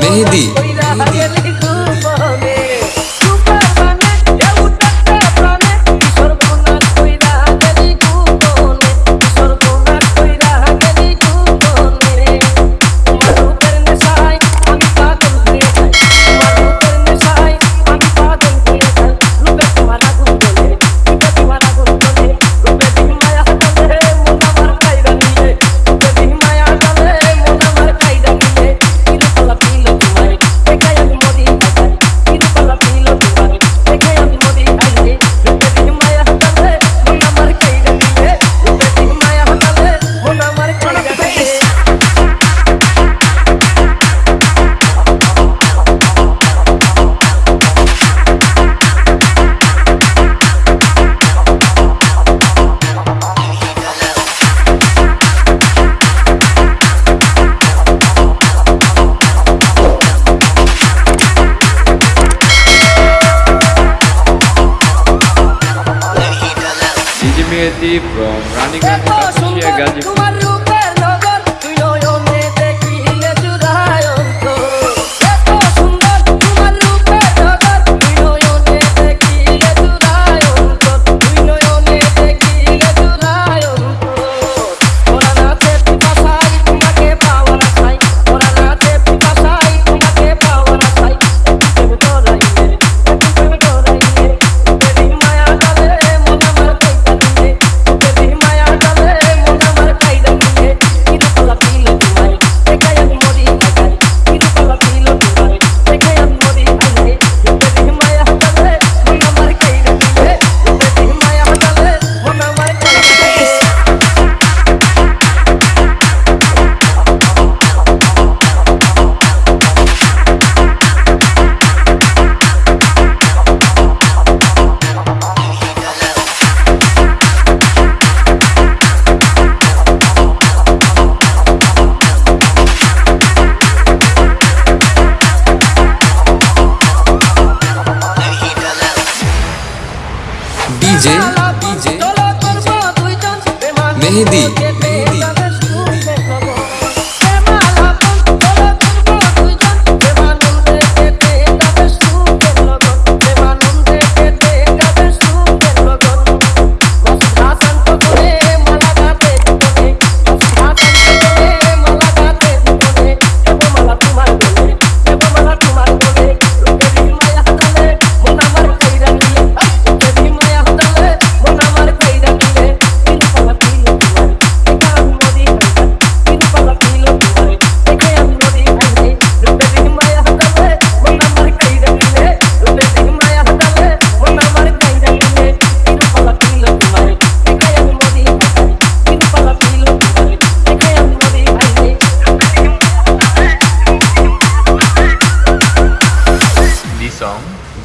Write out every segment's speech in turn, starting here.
Mehndi Deep, Rani Kumar Gaji. DJ Mehndi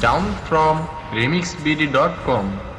down from remixbd.com.